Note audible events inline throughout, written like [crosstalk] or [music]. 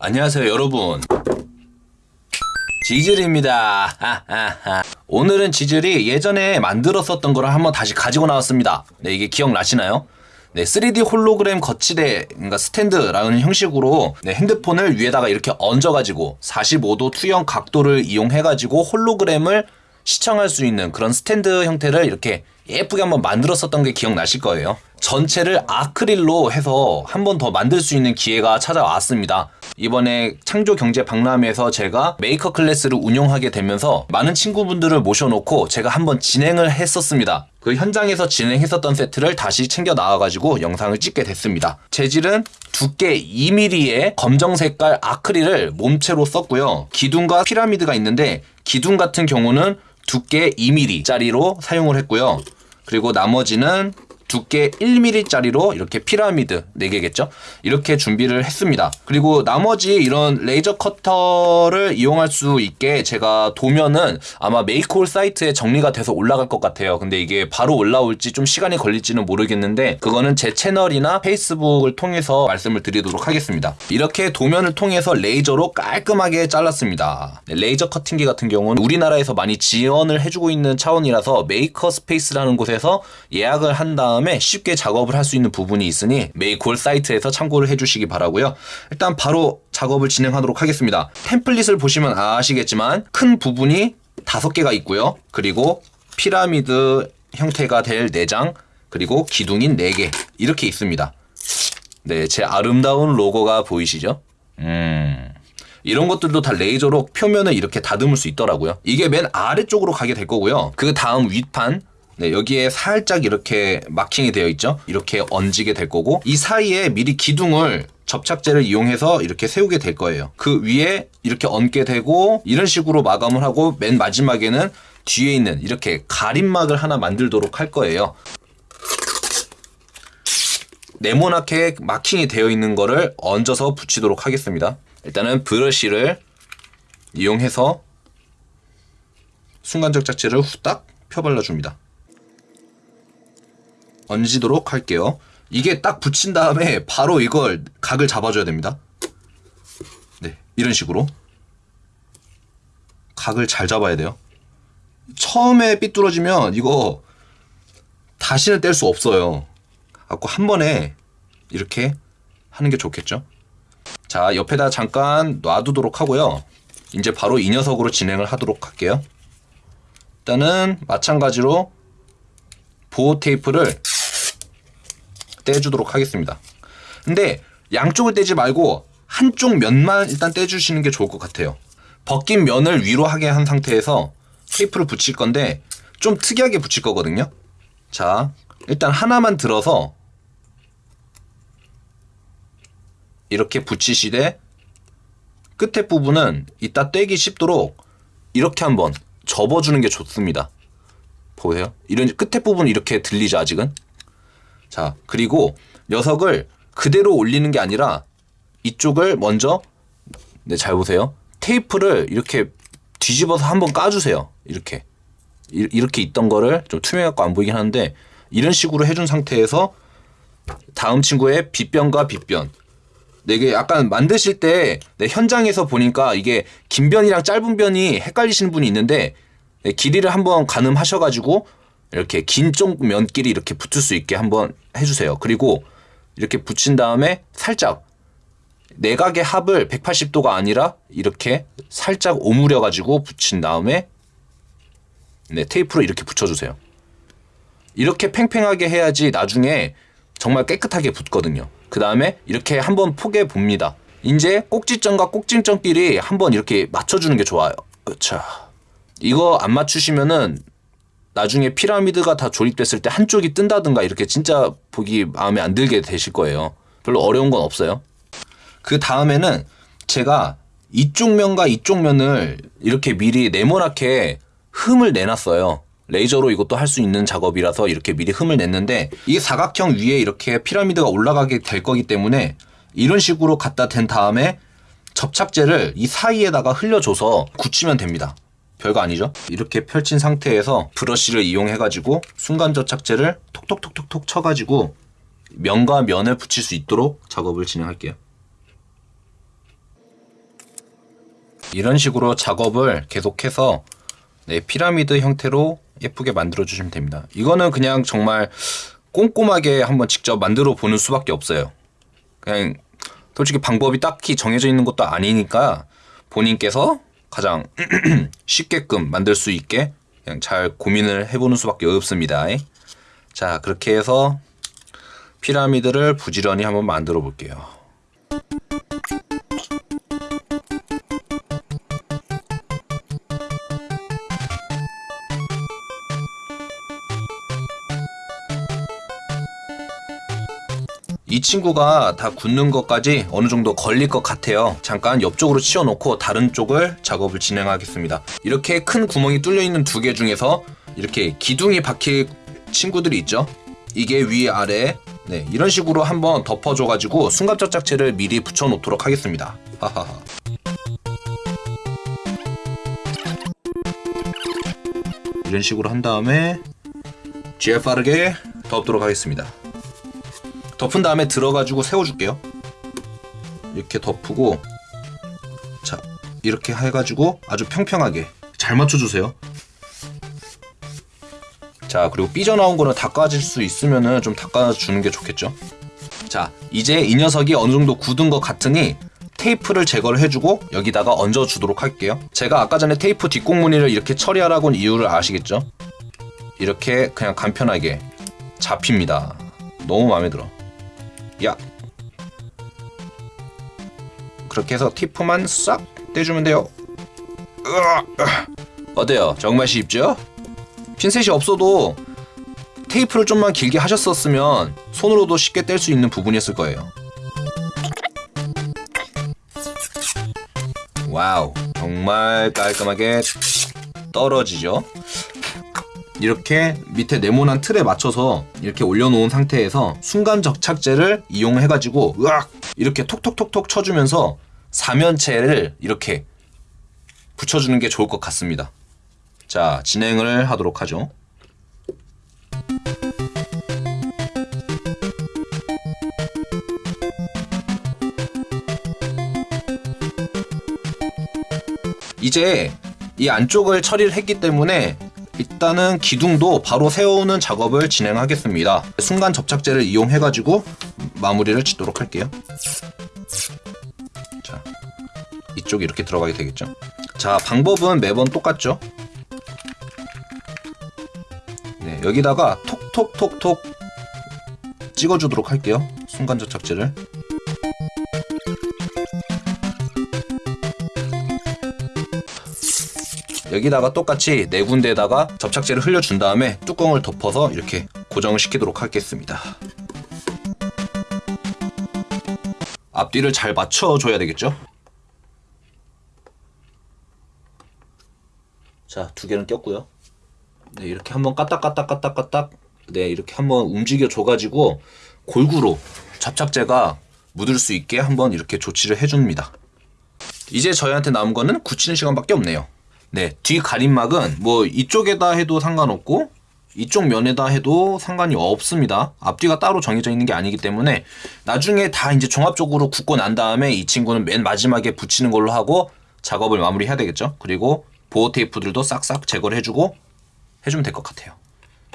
안녕하세요 여러분 지즐입니다 하하하. 오늘은 지즐이 예전에 만들었었던 거를 한번 다시 가지고 나왔습니다 네 이게 기억나시나요? 네, 3D 홀로그램 거치대, 그러니까 스탠드라는 형식으로 네, 핸드폰을 위에다가 이렇게 얹어가지고 45도 투영 각도를 이용해가지고 홀로그램을 시청할 수 있는 그런 스탠드 형태를 이렇게 예쁘게 한번 만들었었던 게 기억나실 거예요. 전체를 아크릴로 해서 한번 더 만들 수 있는 기회가 찾아왔습니다. 이번에 창조 경제 박람회에서 제가 메이커 클래스를 운영하게 되면서 많은 친구분들을 모셔놓고 제가 한번 진행을 했었습니다. 그 현장에서 진행했었던 세트를 다시 챙겨 나와가지고 영상을 찍게 됐습니다. 재질은 두께 2mm의 검정 색깔 아크릴을 몸체로 썼고요. 기둥과 피라미드가 있는데 기둥 같은 경우는 두께 2mm짜리로 사용을 했고요. 그리고 나머지는 두께 1mm짜리로 이렇게 피라미드 4개겠죠? 이렇게 준비를 했습니다. 그리고 나머지 이런 레이저 커터를 이용할 수 있게 제가 도면은 아마 메이크홀 사이트에 정리가 돼서 올라갈 것 같아요. 근데 이게 바로 올라올지 좀 시간이 걸릴지는 모르겠는데 그거는 제 채널이나 페이스북을 통해서 말씀을 드리도록 하겠습니다. 이렇게 도면을 통해서 레이저로 깔끔하게 잘랐습니다. 네, 레이저 커팅기 같은 경우는 우리나라에서 많이 지원을 해주고 있는 차원이라서 메이커 스페이스라는 곳에서 예약을 한 다음 다음에 쉽게 작업을 할 수 있는 부분이 있으니 메이콜 사이트에서 참고를 해주시기 바라고요. 일단 바로 작업을 진행하도록 하겠습니다. 템플릿을 보시면 아시겠지만 큰 부분이 다섯 개가 있고요. 그리고 피라미드 형태가 될 내장 그리고 기둥인 4개 이렇게 있습니다. 네, 제 아름다운 로고가 보이시죠? 음... 이런 것들도 다 레이저로 표면을 이렇게 다듬을 수 있더라고요. 이게 맨 아래쪽으로 가게 될 거고요. 그 다음 윗판 네, 여기에 살짝 이렇게 마킹이 되어 있죠. 이렇게 얹게 될 거고 이 사이에 미리 기둥을 접착제를 이용해서 이렇게 세우게 될 거예요. 그 위에 이렇게 얹게 되고 이런 식으로 마감을 하고 맨 마지막에는 뒤에 있는 이렇게 가림막을 하나 만들도록 할 거예요. 네모나게 마킹이 되어 있는 거를 얹어서 붙이도록 하겠습니다. 일단은 브러쉬를 이용해서 순간적 짝지를 후딱 펴발라줍니다. 얹도록 할게요. 이게 딱 붙인 다음에 바로 이걸 각을 잡아줘야 됩니다. 네, 이런 식으로. 각을 잘 잡아야 돼요. 처음에 삐뚤어지면 이거 다시는 뗄 수 없어요. 갖고 한 번에 이렇게 하는 게 좋겠죠. 자, 옆에다 잠깐 놔두도록 하고요. 이제 바로 이 녀석으로 진행을 하도록 할게요. 일단은 마찬가지로 보호 테이프를 떼주도록 하겠습니다. 근데 양쪽을 떼지 말고 한쪽 면만 일단 떼주시는 게 좋을 것 같아요. 벗긴 면을 위로 하게 한 상태에서 테이프를 붙일 건데 좀 특이하게 붙일 거거든요. 자, 일단 하나만 들어서 이렇게 붙이시되 끝에 부분은 이따 떼기 쉽도록 이렇게 한번 접어주는 게 좋습니다. 보세요. 이런 끝에 부분 이렇게 들리죠, 아직은? 자, 그리고 녀석을 그대로 올리는 게 아니라 이쪽을 먼저 네, 잘 보세요. 테이프를 이렇게 뒤집어서 한번 까주세요. 이렇게. 이, 이렇게 있던 거를 좀 투명해갖고 안 보이긴 하는데 이런 식으로 해준 상태에서 다음 친구의 빗변과 빗변 네, 이게 약간 만드실 때 네, 현장에서 보니까 이게 긴 변이랑 짧은 변이 헷갈리시는 분이 있는데 네, 길이를 한번 가늠하셔가지고 이렇게 긴 쪽 면끼리 이렇게 붙을 수 있게 한번 해주세요. 그리고 이렇게 붙인 다음에 살짝 내각의 합을 180도가 아니라 이렇게 살짝 오므려 가지고 붙인 다음에 네, 테이프로 이렇게 붙여주세요. 이렇게 팽팽하게 해야지 나중에 정말 깨끗하게 붙거든요. 그 다음에 이렇게 한번 포개 봅니다. 이제 꼭지점과 꼭지점끼리 한번 이렇게 맞춰주는 게 좋아요. 자, 이거 안 맞추시면은 나중에 피라미드가 다 조립됐을 때 한쪽이 뜬다든가 이렇게 진짜 보기 마음에 안 들게 되실 거예요. 별로 어려운 건 없어요. 그 다음에는 제가 이쪽 면과 이쪽 면을 이렇게 미리 네모나게 흠을 내놨어요. 레이저로 이것도 할 수 있는 작업이라서 이렇게 미리 흠을 냈는데 이 사각형 위에 이렇게 피라미드가 올라가게 될 거기 때문에 이런 식으로 갖다 댄 다음에 접착제를 이 사이에다가 흘려줘서 굳히면 됩니다. 별거 아니죠? 이렇게 펼친 상태에서 브러쉬를 이용해 가지고 순간 접착제를 톡톡톡톡톡 쳐 가지고 면과 면을 붙일 수 있도록 작업을 진행할게요. 이런 식으로 작업을 계속해서 네, 피라미드 형태로 예쁘게 만들어 주시면 됩니다. 이거는 그냥 정말 꼼꼼하게 한번 직접 만들어 보는 수밖에 없어요. 그냥 솔직히 방법이 딱히 정해져 있는 것도 아니니까 본인께서 가장 [clears throat] 쉽게끔 만들 수 있게 그냥 잘 고민을 해보는 수밖에 없습니다. 자, 그렇게 해서 피라미드를 부지런히 한번 만들어 볼게요. 친구가 다 굳는 것까지 어느 정도 걸릴 것 같아요. 잠깐 옆쪽으로 치워놓고 다른 쪽을 작업을 진행하겠습니다. 이렇게 큰 구멍이 뚫려 있는 두 개 중에서 이렇게 기둥이 박힐 친구들이 있죠. 이게 위 아래 네 이런 식으로 한번 덮어줘가지고 순간접착제를 미리 붙여놓도록 하겠습니다. 하하하. 이런 식으로 한 다음에 GF 빠르게 덮도록 하겠습니다. 덮은 다음에 들어가지고 세워줄게요. 이렇게 덮고 자 이렇게 해가지고 아주 평평하게 잘 맞춰주세요. 자 그리고 삐져나온 거는 닦아질 수 있으면은 좀 닦아주는 게 좋겠죠. 자 이제 이 녀석이 어느 정도 굳은 것 같으니 테이프를 제거를 해주고 여기다가 얹어주도록 할게요. 제가 아까 전에 테이프 뒷공무늬를 이렇게 처리하라고 한 이유를 아시겠죠? 이렇게 그냥 간편하게 잡힙니다. 너무 마음에 들어. 야. 그렇게 해서 테이프만 싹 떼주면 돼요. 어때요? 정말 쉽죠? 핀셋이 없어도 테이프를 좀만 길게 하셨었으면 손으로도 쉽게 뗄 수 있는 부분이었을 거예요. 와우. 정말 깔끔하게 떨어지죠 이렇게 밑에 네모난 틀에 맞춰서 이렇게 올려놓은 상태에서 순간 접착제를 이용해가지고 으악 이렇게 톡톡톡톡 쳐주면서 사면체를 이렇게 붙여주는 게 좋을 것 같습니다. 자 진행을 하도록 하죠. 이제 이 안쪽을 처리를 했기 때문에 일단은 기둥도 바로 세우는 작업을 진행하겠습니다. 순간 접착제를 이용해 가지고 마무리를 짓도록 할게요. 자, 이쪽 이렇게 들어가게 되겠죠. 자, 방법은 매번 똑같죠. 네, 여기다가 톡톡톡톡 찍어주도록 할게요. 순간 접착제를. 여기다가 똑같이 네 군데에다가 접착제를 흘려준 다음에 뚜껑을 덮어서 이렇게 고정을 시키도록 하겠습니다. 앞뒤를 잘 맞춰줘야 되겠죠? 자, 두 개는 꼈고요. 네, 이렇게 한번 까딱까딱까딱까딱 네, 이렇게 한번 움직여 줘가지고 골고루 접착제가 묻을 수 있게 한번 이렇게 조치를 해줍니다. 이제 저희한테 남은 거는 굳히는 시간밖에 없네요. 네, 뒤 가림막은 뭐 이쪽에다 해도 상관없고 이쪽 면에다 해도 상관이 없습니다. 앞뒤가 따로 정해져 있는 게 아니기 때문에 나중에 다 이제 종합적으로 굳고 난 다음에 이 친구는 맨 마지막에 붙이는 걸로 하고 작업을 마무리해야 되겠죠. 그리고 보호 테이프들도 싹싹 제거를 해주고 해주면 될 것 같아요.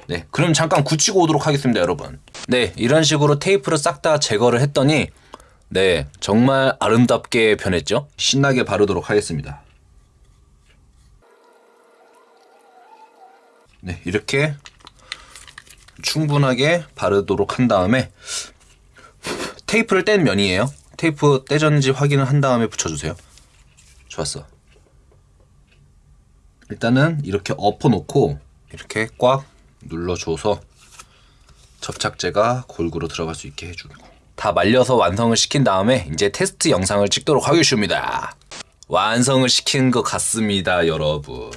네, 그럼 잠깐 굳히고 오도록 하겠습니다, 여러분. 네, 이런 식으로 테이프를 싹 다 제거를 했더니 네, 정말 아름답게 변했죠? 신나게 바르도록 하겠습니다. 네, 이렇게 충분하게 바르도록 한 다음에 테이프를 뗀 면이에요. 테이프 떼졌는지 확인을 한 다음에 붙여주세요. 좋았어. 일단은 이렇게 엎어놓고 이렇게 꽉 눌러줘서 접착제가 골고루 들어갈 수 있게 해주고 다 말려서 완성을 시킨 다음에 이제 테스트 영상을 찍도록 하겠습니다. 완성을 시킨 것 같습니다, 여러분.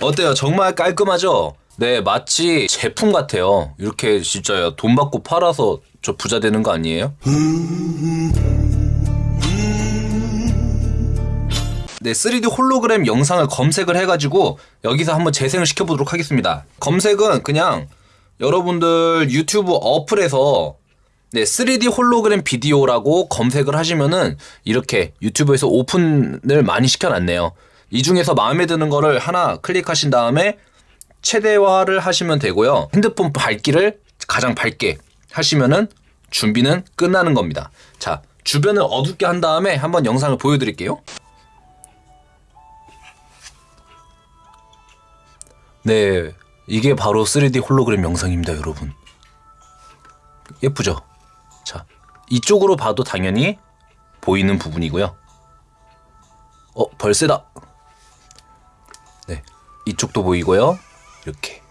어때요? 정말 깔끔하죠? 네, 마치 제품 같아요. 이렇게 진짜 돈 받고 팔아서 저 부자 되는 거 아니에요? 네, 3D 홀로그램 영상을 검색을 해가지고 여기서 한번 재생을 시켜보도록 하겠습니다. 검색은 그냥 여러분들 유튜브 어플에서 네, 3D 홀로그램 비디오라고 검색을 하시면은 이렇게 유튜브에서 오픈을 많이 시켜놨네요. 이 중에서 마음에 드는 거를 하나 클릭하신 다음에 최대화를 하시면 되고요. 핸드폰 밝기를 가장 밝게 하시면은 준비는 끝나는 겁니다. 자, 주변을 어둡게 한 다음에 한번 영상을 보여드릴게요. 네, 이게 바로 3D 홀로그램 영상입니다, 여러분. 예쁘죠? 자, 이쪽으로 봐도 당연히 보이는 부분이고요. 어, 벌새다. 네, 이쪽도 보이고요. 이렇게.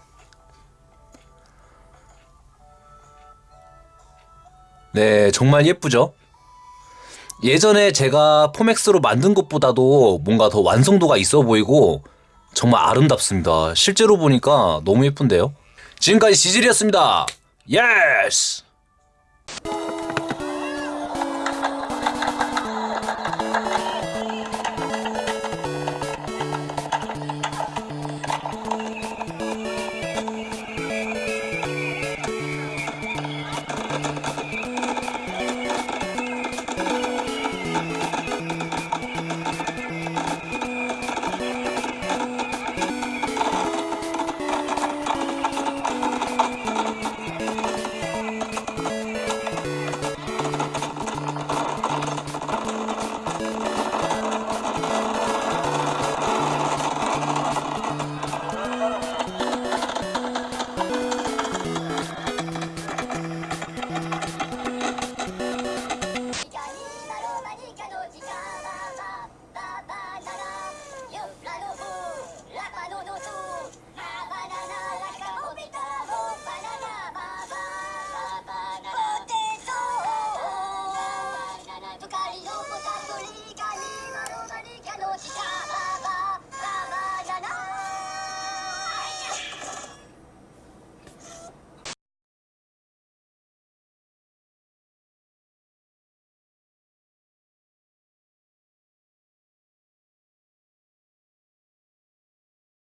네, 정말 예쁘죠? 예전에 제가 포맥스로 만든 것보다도 뭔가 더 완성도가 있어 보이고 정말 아름답습니다. 실제로 보니까 너무 예쁜데요? 지금까지 지질이었습니다. 예스!